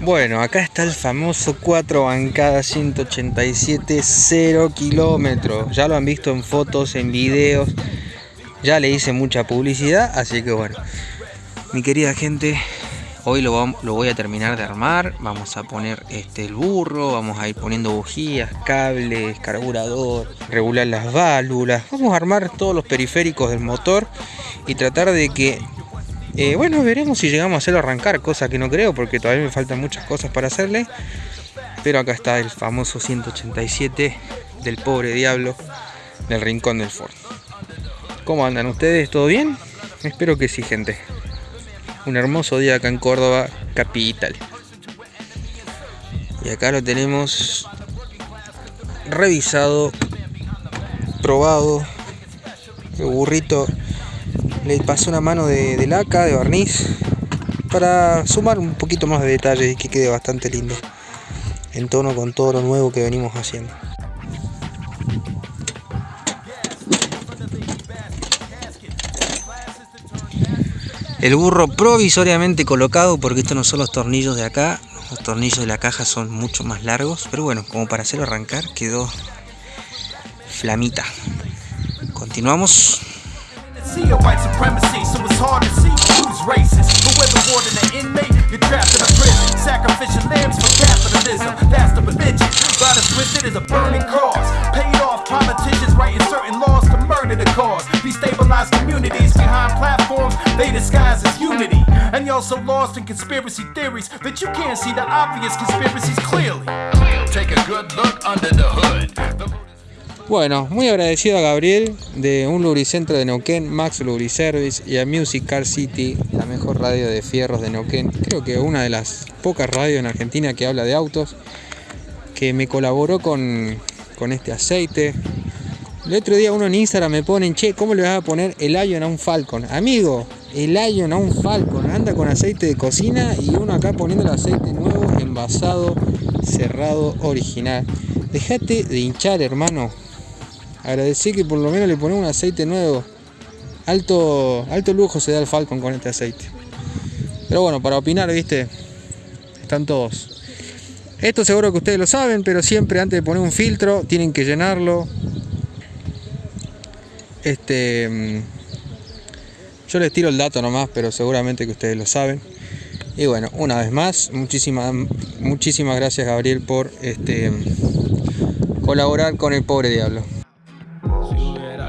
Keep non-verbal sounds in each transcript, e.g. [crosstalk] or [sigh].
Bueno, acá está el famoso 4 bancada 187 0 kilómetros. Ya lo han visto en fotos, en videos. Ya le hice mucha publicidad, así que bueno. Mi querida gente, hoy lo, voy a terminar de armar. Vamos a poner este, el burro, vamos a ir poniendo bujías, cables, carburador, regular las válvulas. Vamos a armar todos los periféricos del motor y tratar de que eh, bueno, veremos si llegamos a hacerlo arrancar, cosa que no creo porque todavía me faltan muchas cosas para hacerle. Pero acá está el famoso 187 del pobre diablo del rincón del Ford. ¿Cómo andan ustedes? ¿Todo bien? Espero que sí, gente. Un hermoso día acá en Córdoba, capital. Y acá lo tenemos revisado, probado. El burrito le pasé una mano de, laca, de barniz, para sumar un poquito más de detalle y que quede bastante lindo, en tono con todo lo nuevo que venimos haciendo. El burro provisoriamente colocado porque estos no son los tornillos de acá, los tornillos de la caja son mucho más largos, pero bueno, como para hacerlo arrancar quedó flamita. Continuamos see a white supremacy, so it's hard to see who's racist. But whether warden or inmate, you're trapped in a prison. Sacrificial lambs for capitalism, that's the religion. As twisted as a burning cross. Paid off politicians writing certain laws to murder the cause. Destabilize communities behind platforms they disguise as unity. And you're so lost in conspiracy theories that you can't see the obvious conspiracies clearly. Take a good look under the hood. The Bueno, muy agradecido a Gabriel de un lubricentro de Neuquén, Max Lubriservice y a Music Car City, la mejor radio de fierros de Neuquén. Creo que una de las pocas radios en Argentina que habla de autos, que me colaboró con, este aceite. El otro día uno en Instagram me ponen, che, ¿cómo le vas a poner el Ion a un Falcon? Amigo, el Ion a un Falcon, anda con aceite de cocina y uno acá poniendo el aceite nuevo, envasado, cerrado, original. Dejate de hinchar, hermano Agradecí que por lo menos le ponemos un aceite nuevo. Alto, alto lujo se da el Falcon con este aceite. Pero bueno, para opinar, viste, están todos. Esto seguro que ustedes lo saben, pero siempre antes de poner un filtro tienen que llenarlo. Este, mm, yo les tiro el dato nomás, pero seguramente que ustedes lo saben. Y bueno, una vez más, muchísimas, muchísimas gracias Gabriel por este, colaborar con el pobre diablo.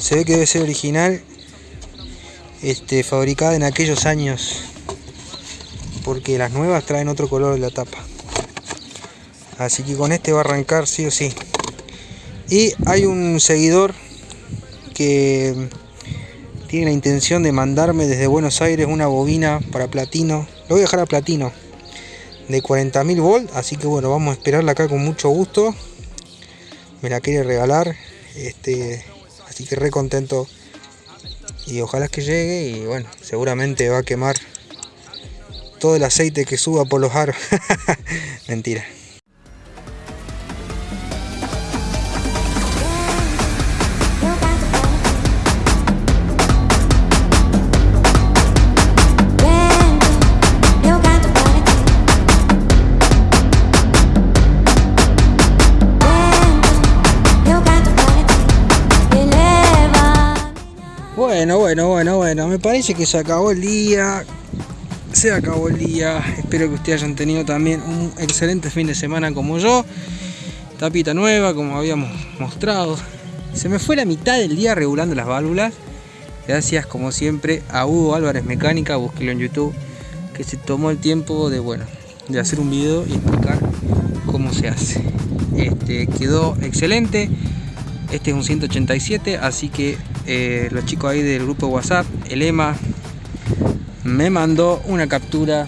Se ve que debe ser original, este, fabricada en aquellos años. Porque las nuevas traen otro color de la tapa. Así que con este va a arrancar sí o sí. Y hay un seguidor que tiene la intención de mandarme desde Buenos Aires una bobina para platino. Lo voy a dejar a platino de 40.000 volts así que bueno vamos a esperarla acá con mucho gusto me la quiere regalar este así que re contento. Y ojalá que llegue y bueno seguramente va a quemar todo el aceite que suba por los aros. [laughs] Mentira Bueno, bueno, bueno, bueno, me parece que se acabó el día. Se acabó el día. Espero que ustedes hayan tenido también un excelente fin de semana como yo. Tapita nueva, como habíamos mostrado. Se me fue la mitad del día regulando las válvulas. Gracias, como siempre, a Hugo Álvarez Mecánica, búsquelo en YouTube, que se tomó el tiempo de, bueno, de hacer un video y explicar cómo se hace. Este, quedó excelente. Este es un 187, así que eh, los chicos ahí del grupo WhatsApp, el EMA, me mandó una captura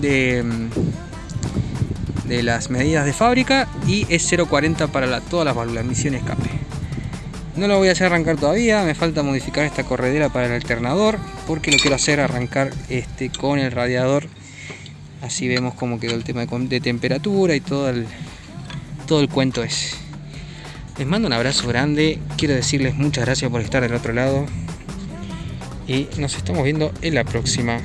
de, de las medidas de fábrica y es 0.40 para la, todas las válvulas, misión escape. No lo voy a hacer arrancar todavía, me falta modificar esta corredera para el alternador porque lo quiero hacer arrancar este, con el radiador. Así vemos cómo quedó el tema de, temperatura y todo el, todo el cuento es. Les mando un abrazo grande, quiero decirles muchas gracias por estar del otro lado y nos estamos viendo en la próxima.